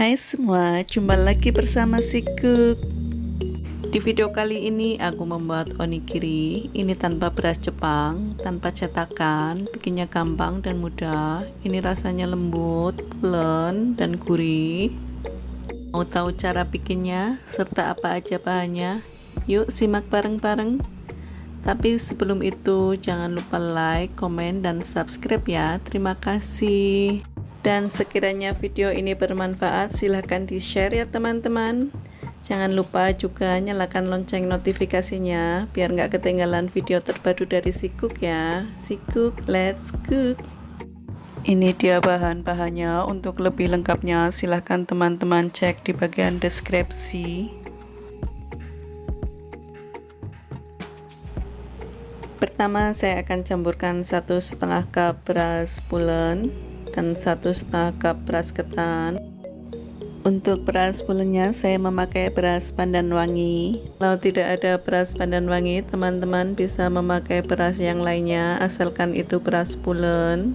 Hai semua, jumpa lagi bersama Sikuk Di video kali ini aku membuat onigiri. Ini tanpa beras Jepang, tanpa cetakan Bikinnya gampang dan mudah. Ini rasanya lembut, pulen, dan gurih. Mau tahu cara bikinnya, serta apa aja bahannya? Yuk simak bareng-bareng. Tapi sebelum itu jangan lupa like, komen, dan subscribe ya. Terima kasih dan sekiranya video ini bermanfaat silahkan di share ya teman-teman. Jangan lupa juga nyalakan lonceng notifikasinya biar nggak ketinggalan video terbaru dari Sikuk ya. Sikuk let's cook. Ini dia bahan-bahannya. Untuk lebih lengkapnya silahkan teman-teman cek di bagian deskripsi. Pertama saya akan campurkan satu setengah cup beras pulen dan satu setengah cup beras ketan. Untuk beras pulennya saya memakai beras pandan wangi. Kalau tidak ada beras pandan wangi teman-teman bisa memakai beras yang lainnya asalkan itu beras pulen.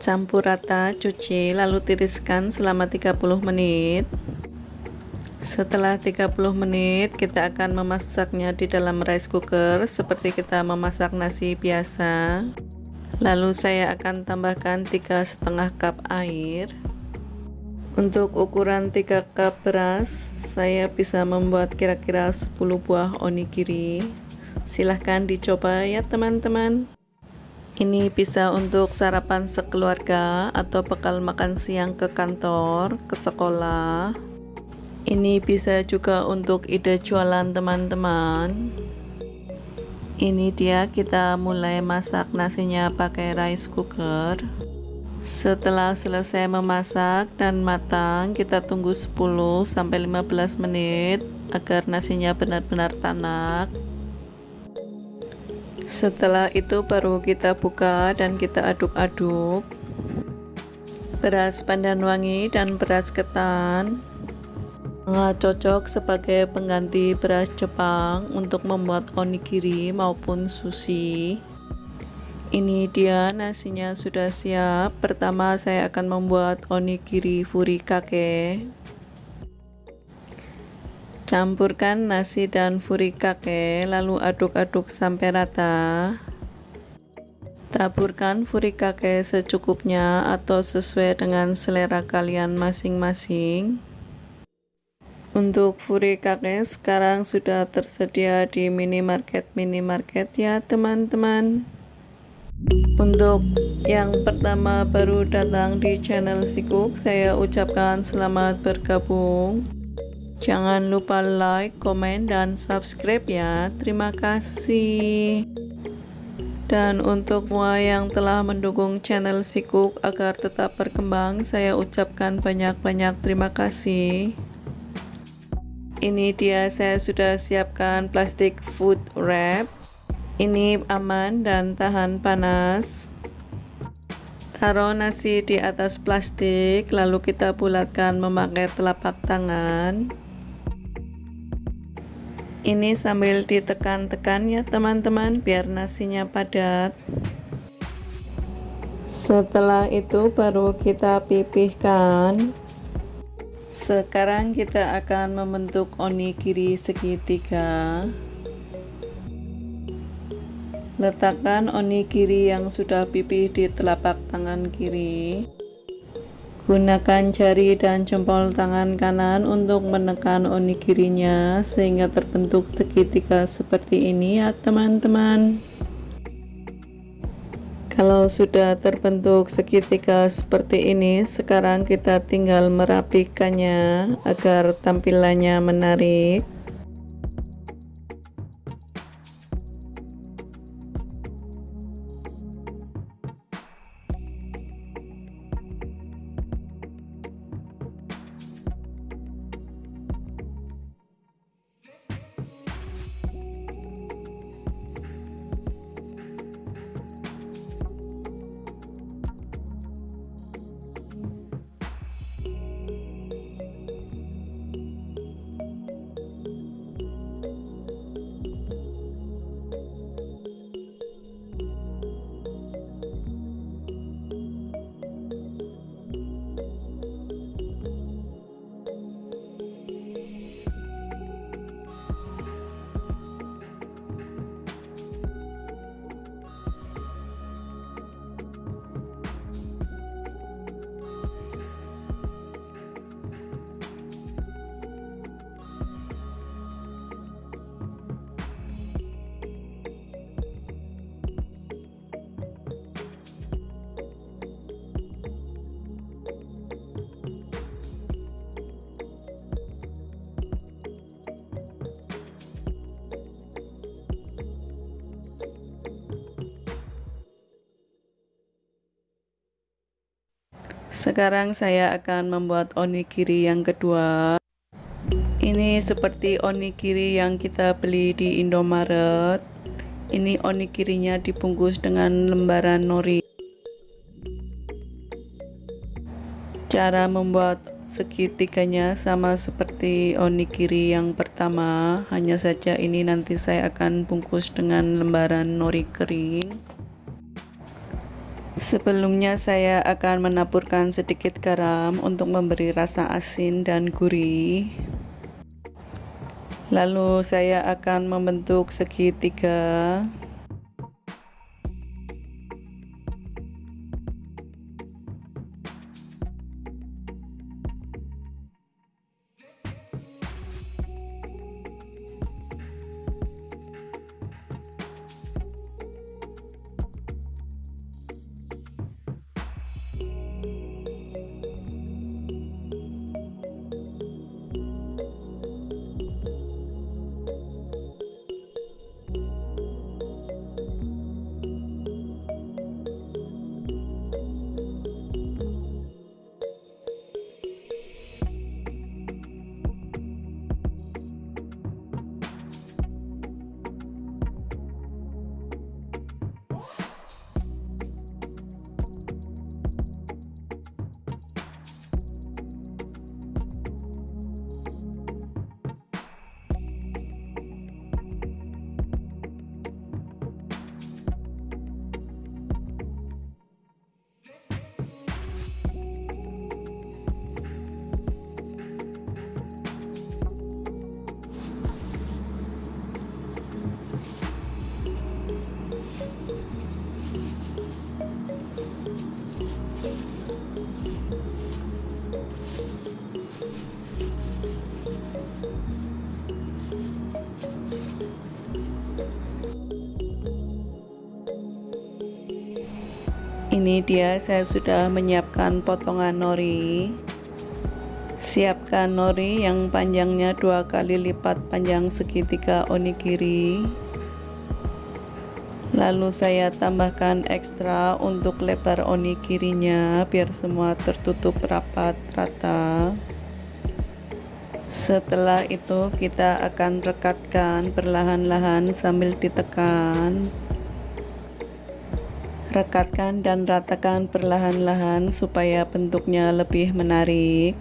Campur rata cuci lalu tiriskan selama 30 menit. Setelah 30 menit kita akan memasaknya di dalam rice cooker seperti kita memasak nasi biasa. Lalu saya akan tambahkan tiga setengah cup air. Untuk ukuran 3 cup beras, saya bisa membuat kira-kira 10 buah onigiri. Silahkan dicoba ya teman-teman. Ini bisa untuk sarapan sekeluarga atau bekal makan siang ke kantor, ke sekolah, ini bisa juga untuk ide jualan teman-teman ini dia kita mulai masak nasinya pakai rice cooker. Setelah selesai memasak dan matang kita tunggu 10-15 menit agar nasinya benar-benar tanak. Setelah itu baru kita buka dan kita aduk-aduk. Beras pandan wangi dan beras ketan sangat cocok sebagai pengganti beras Jepang untuk membuat onigiri maupun sushi. Ini dia nasinya sudah siap. Pertama saya akan membuat onigiri furikake. Campurkan nasi dan furikake lalu aduk-aduk sampai rata. Taburkan furikake secukupnya atau sesuai dengan selera kalian masing-masing untuk furikake sekarang sudah tersedia di minimarket-minimarket ya teman-teman. Untuk yang pertama baru datang di channel Sikuk, saya ucapkan selamat bergabung. Jangan lupa like, komen, dan subscribe ya. Terima kasih. Dan untuk semua yang telah mendukung channel Sikuk agar tetap berkembang, saya ucapkan banyak-banyak terima kasih ini dia saya sudah siapkan plastik food wrap. Ini aman dan tahan panas. Taruh nasi di atas plastik lalu kita bulatkan memakai telapak tangan. Ini sambil ditekan-tekan ya teman-teman biar nasinya padat. Setelah itu baru kita pipihkan sekarang kita akan membentuk onigiri segitiga. Letakkan onigiri yang sudah pipih di telapak tangan kiri. Gunakan jari dan jempol tangan kanan untuk menekan onigirinya sehingga terbentuk segitiga seperti ini ya teman-teman kalau sudah terbentuk segitiga seperti ini sekarang kita tinggal merapikannya agar tampilannya menarik sekarang saya akan membuat onigiri yang kedua. Ini seperti onigiri yang kita beli di Indomaret. Ini onigirinya dibungkus dengan lembaran nori. Cara membuat segitiganya sama seperti onigiri yang pertama. Hanya saja ini nanti saya akan bungkus dengan lembaran nori kering Sebelumnya saya akan menaburkan sedikit garam untuk memberi rasa asin dan gurih. Lalu saya akan membentuk segitiga ini dia saya sudah menyiapkan potongan nori. Siapkan nori yang panjangnya dua kali lipat panjang segitiga onigiri. Lalu saya tambahkan ekstra untuk lebar onigirinya biar semua tertutup rapat rata. Setelah itu kita akan rekatkan perlahan-lahan sambil ditekan rekatkan dan ratakan perlahan-lahan supaya bentuknya lebih menarik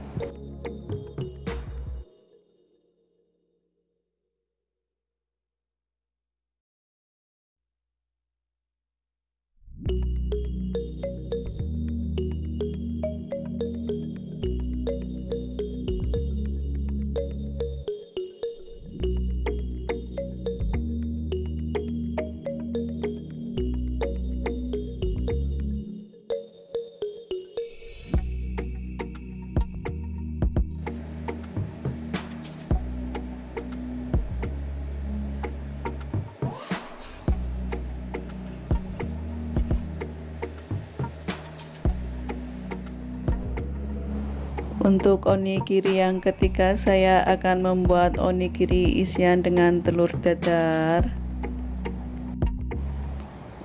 Untuk onigiri yang ketiga saya akan membuat onigiri isian dengan telur dadar.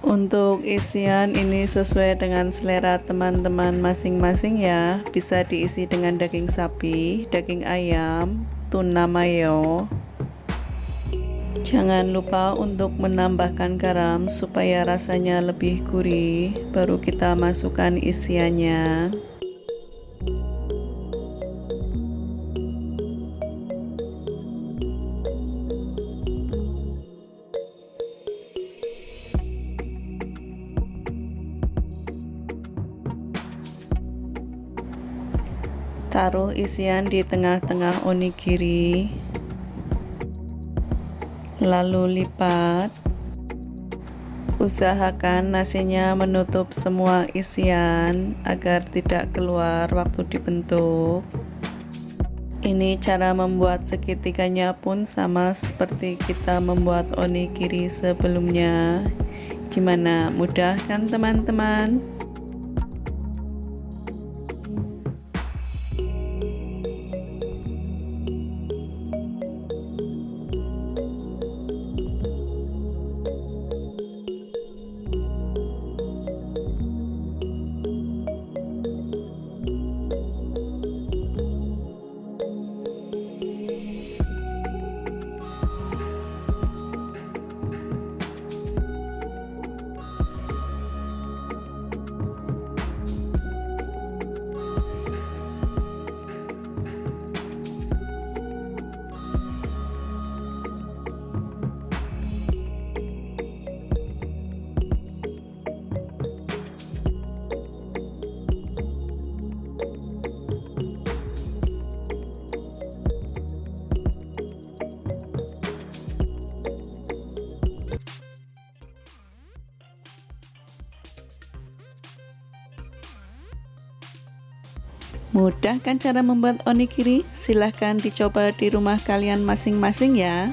Untuk isian ini sesuai dengan selera teman-teman masing-masing ya. Bisa diisi dengan daging sapi, daging ayam, tuna mayo. Jangan lupa untuk menambahkan garam supaya rasanya lebih gurih. Baru kita masukkan isiannya taruh isian di tengah-tengah onigiri. Lalu lipat. Usahakan nasinya menutup semua isian agar tidak keluar waktu dibentuk. Ini cara membuat segitiganya pun sama seperti kita membuat onigiri sebelumnya. Gimana? Mudah kan teman-teman Mudah kan cara membuat onigiri? Silahkan dicoba di rumah kalian masing-masing ya.